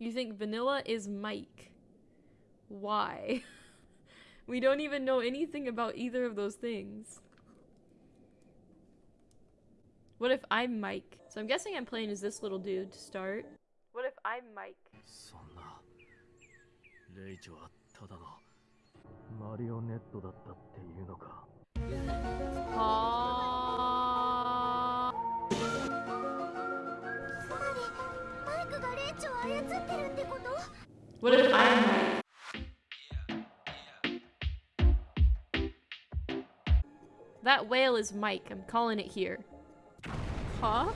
You think Vanilla is Mike. Why? we don't even know anything about either of those things. What if I'm Mike? So I'm guessing I'm playing as this little dude to start. What if I'm Mike? そんなレイチョはただのマリオネットだったっていうのか Ah. つまりマイクがレイチを操ってるってこと What if I'm Mike? That whale is Mike. I'm calling it here. Huh?